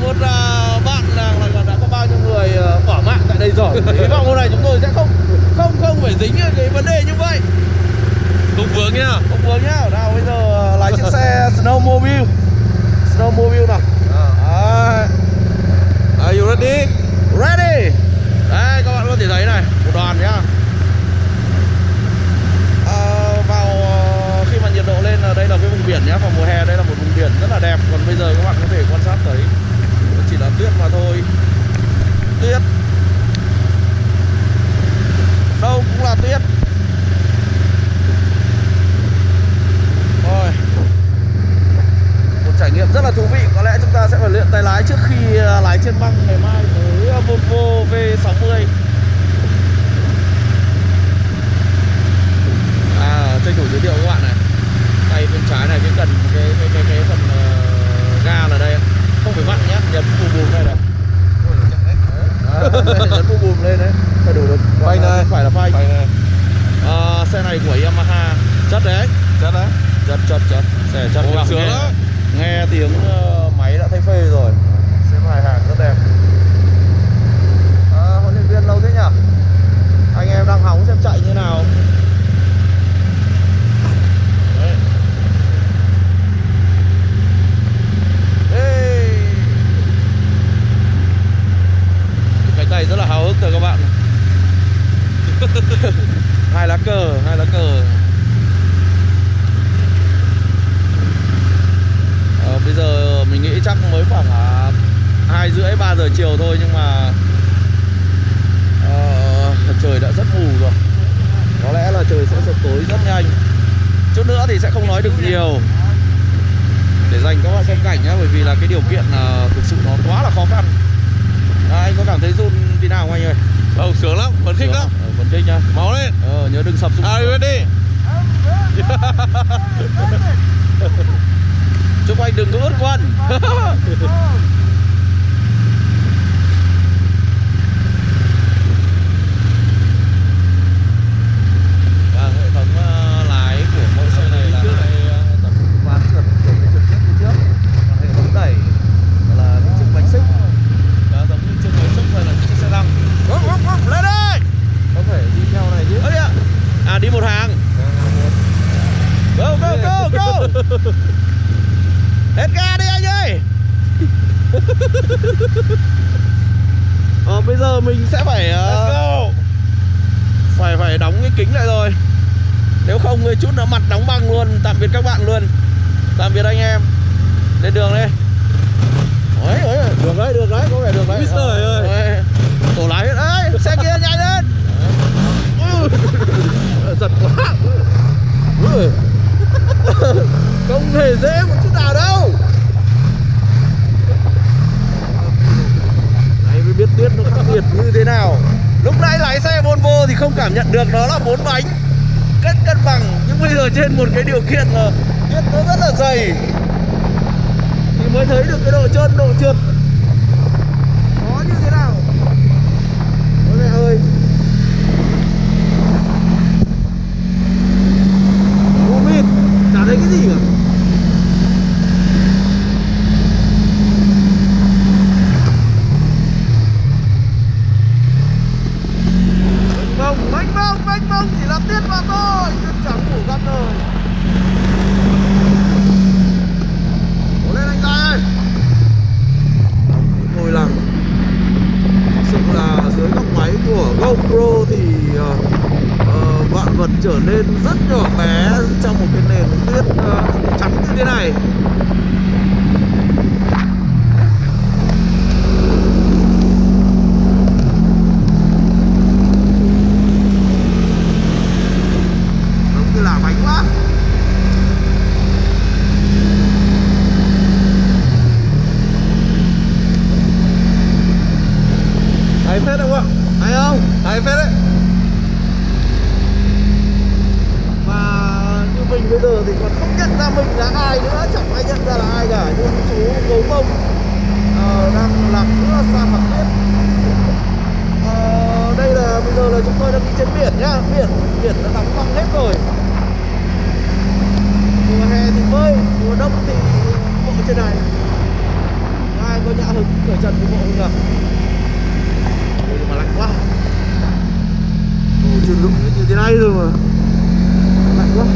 của một à, bạn là, là, đã có bao nhiêu người à, bỏ mạng tại đây rồi? Hy vọng hôm nay chúng tôi sẽ không không không phải dính cái vấn đề như vậy. Không vướng nhá. Không vướng nhá. Nào bây giờ à, lái chiếc xe snowmobile snowmobile nào Đấy. Are you ready? ready đấy các bạn có thể thấy này một đoàn nhá à, vào ờ, khi mà nhiệt độ lên là đây là cái vùng biển nhá vào mùa hè đây là một vùng biển rất là đẹp còn bây giờ các bạn có thể quan sát thấy nó chỉ là tuyết mà thôi tuyết. Đâu cũng là tuyết. Rồi một trải nghiệm rất là thú vị. Có lẽ chúng ta sẽ phải luyện tay lái trước khi à, lái trên băng ngày mai. Với Volvo V60 à tranh thủ giới thiệu các bạn này tay bên trái này cái cần cái cái cái, cái phần ờ, ga là đây không phải vặn nhá nhấn bùm bùm đây này Nhấn bùm bùm lên đấy. Phải đủ được Phanh này. phải là phanh. Này. Ờ, xe này của Yamaha. Chất đấy. Chất đấy. Chất chất chất. Xe chất sướng nghe, đó. nghe tiếng ờ, máy đã thấy phê rồi. Xếp hai hàng rất đẹp. À, huấn luyện viên lâu thế nhỉ? Anh em đang hóng xem chạy như nào Đấy. Ê. cái tay rất là háo hức rồi các bạn. Hai lá cờ hai lá cờ. Ờ, bây giờ mình nghĩ chắc mới khoảng à, hai rưỡi ba giờ chiều thôi nhưng mà ờ, trời đã rất mù rồi. Có lẽ là trời sẽ sập tối rất nhanh. Chút nữa thì sẽ không nói được nhiều. Để dành các bạn xem cảnh nhá bởi vì là cái điều kiện à, thực sự nó quá là khó khăn à, anh có cảm thấy run tí nào không anh ơi? Không, sướng lắm, phấn khích lắm? Ờ, phấn khích nhá. Máu lên. Ờ, nhớ đừng sập xuống you ready? chúc anh đừng có ướt quần Vâng, hệ thống ờ, lái của mỗi xe này là hai ờ, tấm ván trượt kiểu cái trượt trước phía trước còn hệ thống đẩy là cái chiếc bánh xích đó giống như chiếc bánh xích hay là chiếc xe lăng Úp, úp, úp, lên đây Không phải đi theo này chứ Ơ đi ạ à đi một hàng. Go go go go. Hết ga đi anh ơi. Ờ, bây giờ mình sẽ phải ờ, go. Phải phải đóng cái kính lại rồi. Nếu không thì chút nữa mặt đóng băng luôn. Tạm biệt các bạn luôn. Tạm biệt anh em. Lên đường đi. Ôi, ôi, được đấy được đấy có vẻ được đấy. Úi giời ơi. Tổ lái ơi xe kia nhanh lên giật quá. Không hề dễ một chút nào đâu. Đấy mới biết tuyết nó khắc nghiệt như thế nào. Lúc nãy lái xe Volvo thì không cảm nhận được nó là bốn bánh. Cân cân bằng. Nhưng bây giờ trên một cái điều kiện là tuyết nó rất là dày. Thì mới thấy được cái độ trơn, độ trượt. Nó như thế nào? Ôi mẹ ơi Vô mịt Chả thấy cái gì cả mênh mông mênh mông mênh mông chỉ là tiết mà thôi chứ chẳng ngủ gắt rồi cố lên anh trai ơi. Ngồi lằng thực sự là dưới góc máy của GoPro thì ờ, ờ, vạn vật trở nên rất nhỏ bé trong chắn như thế này. Thấy như là phết không ạ? Thấy không? Thấy phết đấy. bây giờ thì còn không nhận ra mình là ai nữa chẳng ai nhận ra là ai cả nhưng chú gấu bông uh, ờ, đang làm giữa sa mạc tuyết uh, ờ, đây là bây giờ là chúng tôi đang đi trên biển nhá. Biển biển đã đóng băng hết rồi. Mùa hè thì mới mùa đông thì bộ trên này. Ai có nhã hứng cởi trần của bộ không nhỉ nhưng mà lạnh quá. Ôi, chưa lụng như thế này rồi mà. Lạnh quá.